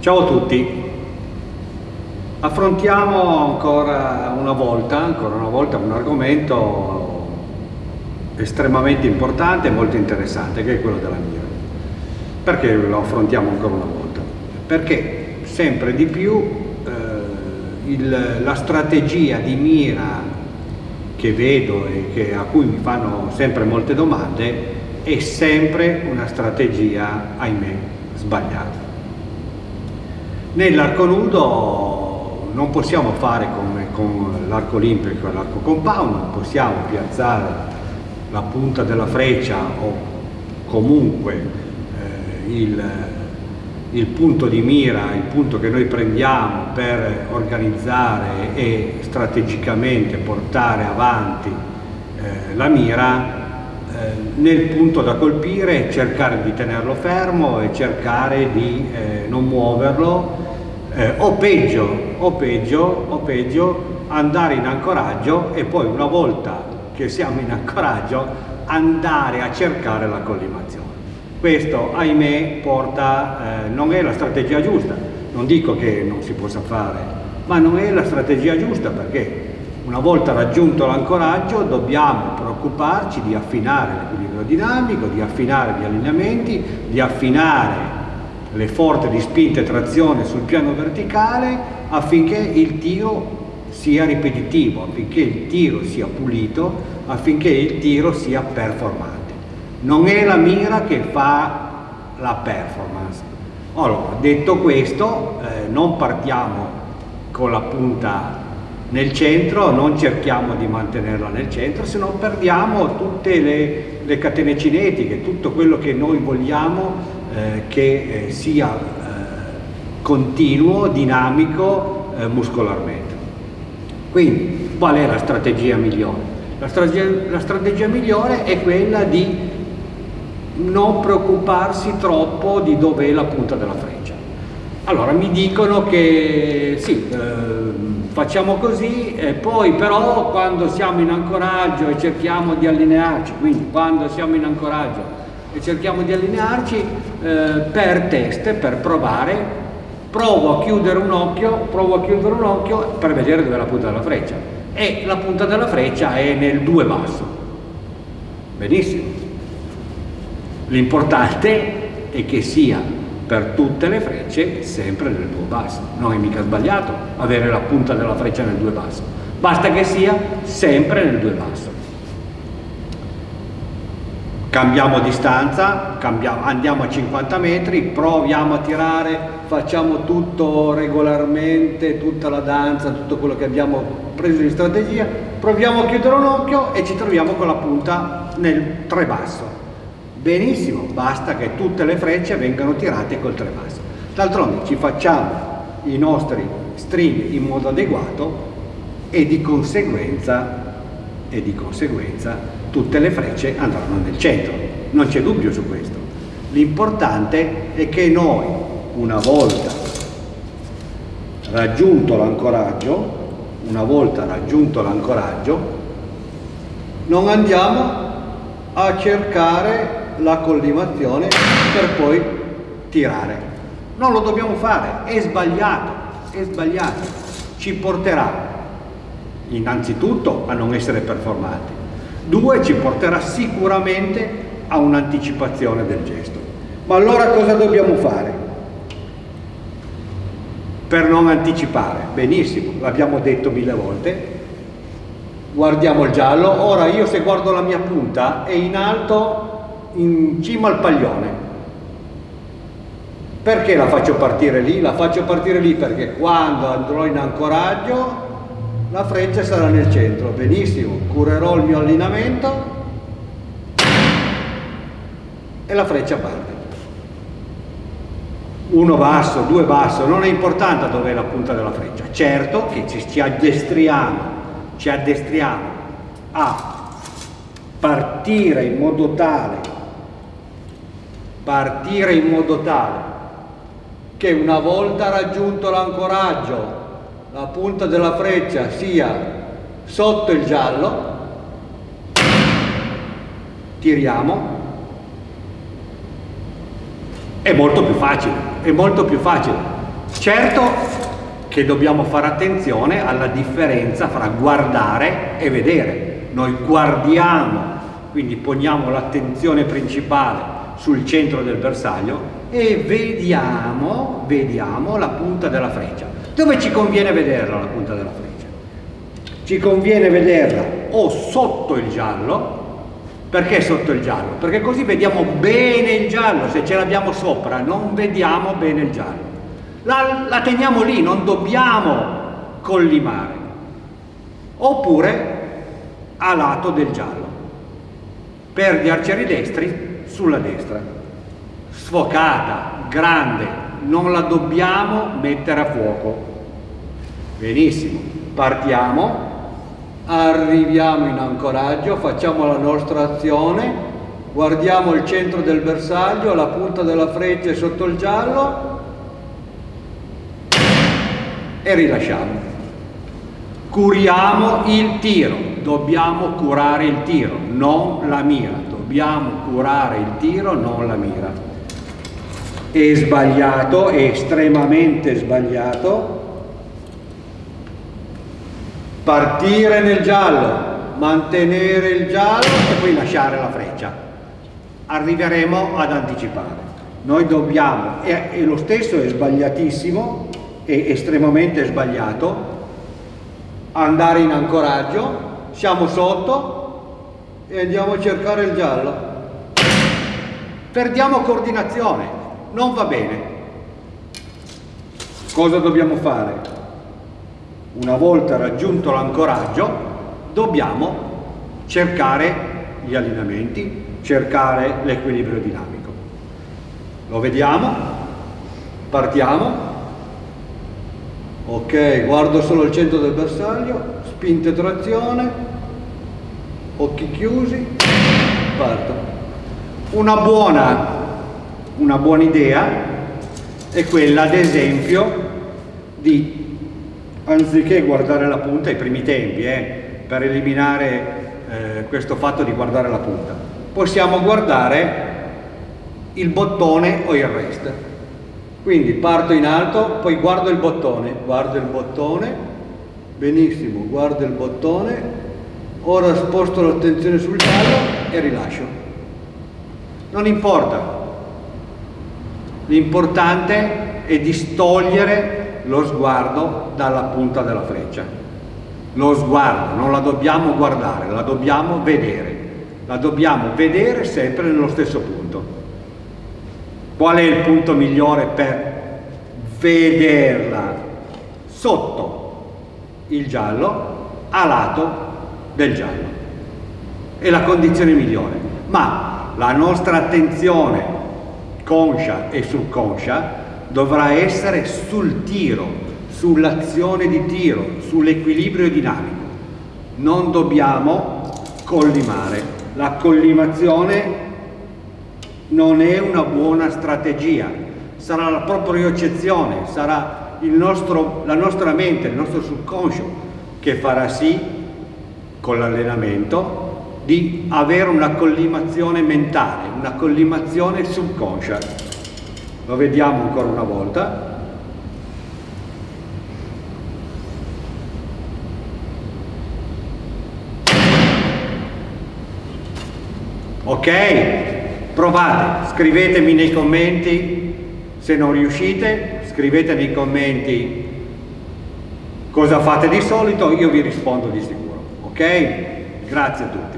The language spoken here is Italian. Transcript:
Ciao a tutti, affrontiamo ancora una volta, ancora una volta un argomento estremamente importante e molto interessante che è quello della mira. Perché lo affrontiamo ancora una volta? Perché sempre di più eh, il, la strategia di mira che vedo e che, a cui mi fanno sempre molte domande è sempre una strategia, ahimè, sbagliata. Nell'arco nudo non possiamo fare come con l'arco olimpico e l'arco compound, possiamo piazzare la punta della freccia o comunque eh, il, il punto di mira, il punto che noi prendiamo per organizzare e strategicamente portare avanti eh, la mira eh, nel punto da colpire, cercare di tenerlo fermo e cercare di eh, non muoverlo eh, o, peggio, o, peggio, o peggio andare in ancoraggio e poi una volta che siamo in ancoraggio andare a cercare la collimazione. Questo ahimè porta, eh, non è la strategia giusta, non dico che non si possa fare, ma non è la strategia giusta perché una volta raggiunto l'ancoraggio dobbiamo preoccuparci di affinare l'equilibrio dinamico, di affinare gli allineamenti, di affinare le forze di spinta e trazione sul piano verticale affinché il tiro sia ripetitivo, affinché il tiro sia pulito, affinché il tiro sia performante. Non è la mira che fa la performance. Allora, detto questo, eh, non partiamo con la punta nel centro, non cerchiamo di mantenerla nel centro, se no perdiamo tutte le, le catene cinetiche, tutto quello che noi vogliamo che eh, sia eh, continuo, dinamico eh, muscolarmente. Quindi qual è la strategia migliore? La strategia, la strategia migliore è quella di non preoccuparsi troppo di dov'è la punta della freccia. Allora mi dicono che sì, eh, facciamo così e poi però quando siamo in ancoraggio e cerchiamo di allinearci, quindi quando siamo in ancoraggio e cerchiamo di allinearci eh, per test, per provare, provo a chiudere un occhio, provo a chiudere un occhio per vedere dove è la punta della freccia e la punta della freccia è nel 2 basso. Benissimo. L'importante è che sia per tutte le frecce sempre nel 2 basso. Non è mica sbagliato avere la punta della freccia nel 2 basso. Basta che sia sempre nel 2 basso cambiamo distanza, cambiamo, andiamo a 50 metri, proviamo a tirare, facciamo tutto regolarmente, tutta la danza, tutto quello che abbiamo preso in strategia, proviamo a chiudere un occhio e ci troviamo con la punta nel 3 basso. Benissimo, basta che tutte le frecce vengano tirate col 3 basso. D'altronde ci facciamo i nostri string in modo adeguato e di conseguenza, e di conseguenza tutte le frecce andranno nel centro, non c'è dubbio su questo. L'importante è che noi, una volta raggiunto l'ancoraggio, una volta raggiunto l'ancoraggio, non andiamo a cercare la collimazione per poi tirare. Non lo dobbiamo fare, è sbagliato, è sbagliato. Ci porterà innanzitutto a non essere performanti, Due, ci porterà sicuramente a un'anticipazione del gesto. Ma allora cosa dobbiamo fare? Per non anticipare, benissimo, l'abbiamo detto mille volte, guardiamo il giallo, ora io se guardo la mia punta è in alto in cima al paglione. Perché la faccio partire lì? La faccio partire lì perché quando andrò in ancoraggio la freccia sarà nel centro, benissimo, curerò il mio allineamento e la freccia parte. Uno basso, due basso, non è importante dove è la punta della freccia, certo che ci, ci addestriamo, ci addestriamo a partire in modo tale, partire in modo tale che una volta raggiunto l'ancoraggio la punta della freccia sia sotto il giallo, tiriamo, è molto più facile, è molto più facile. Certo che dobbiamo fare attenzione alla differenza fra guardare e vedere. Noi guardiamo, quindi poniamo l'attenzione principale sul centro del bersaglio e vediamo, vediamo la punta della freccia. Dove ci conviene vederla la punta della freccia? Ci conviene vederla o sotto il giallo, perché sotto il giallo? Perché così vediamo bene il giallo, se ce l'abbiamo sopra non vediamo bene il giallo. La, la teniamo lì, non dobbiamo collimare. Oppure a lato del giallo. Per gli arcieri destri, sulla destra. Sfocata, grande, non la dobbiamo mettere a fuoco. Benissimo, partiamo. Arriviamo in ancoraggio, facciamo la nostra azione, guardiamo il centro del bersaglio, la punta della freccia è sotto il giallo. E rilasciamo. Curiamo il tiro, dobbiamo curare il tiro, non la mira, dobbiamo curare il tiro, non la mira. È sbagliato, è estremamente sbagliato partire nel giallo, mantenere il giallo e poi lasciare la freccia. Arriveremo ad anticipare. Noi dobbiamo, e, e lo stesso è sbagliatissimo, è estremamente sbagliato, andare in ancoraggio, siamo sotto e andiamo a cercare il giallo. Perdiamo coordinazione, non va bene. Cosa dobbiamo fare? Una volta raggiunto l'ancoraggio dobbiamo cercare gli allineamenti, cercare l'equilibrio dinamico. Lo vediamo, partiamo, ok, guardo solo il centro del bersaglio, spinte trazione, occhi chiusi, parto. Una buona, una buona idea è quella ad esempio di anziché guardare la punta ai primi tempi, eh, per eliminare eh, questo fatto di guardare la punta, possiamo guardare il bottone o il rest. Quindi parto in alto, poi guardo il bottone, guardo il bottone, benissimo, guardo il bottone, ora sposto l'attenzione sul giallo e rilascio. Non importa, l'importante è distogliere lo sguardo dalla punta della freccia. Lo sguardo, non la dobbiamo guardare, la dobbiamo vedere. La dobbiamo vedere sempre nello stesso punto. Qual è il punto migliore per vederla? Sotto il giallo, a lato del giallo. È la condizione migliore. Ma la nostra attenzione conscia e subconscia dovrà essere sul tiro, sull'azione di tiro, sull'equilibrio dinamico. Non dobbiamo collimare. La collimazione non è una buona strategia, sarà la propria eccezione, sarà nostro, la nostra mente, il nostro subconscio che farà sì, con l'allenamento, di avere una collimazione mentale, una collimazione subconscia. Lo vediamo ancora una volta. Ok? Provate, scrivetemi nei commenti se non riuscite, scrivete nei commenti cosa fate di solito, io vi rispondo di sicuro. Ok? Grazie a tutti.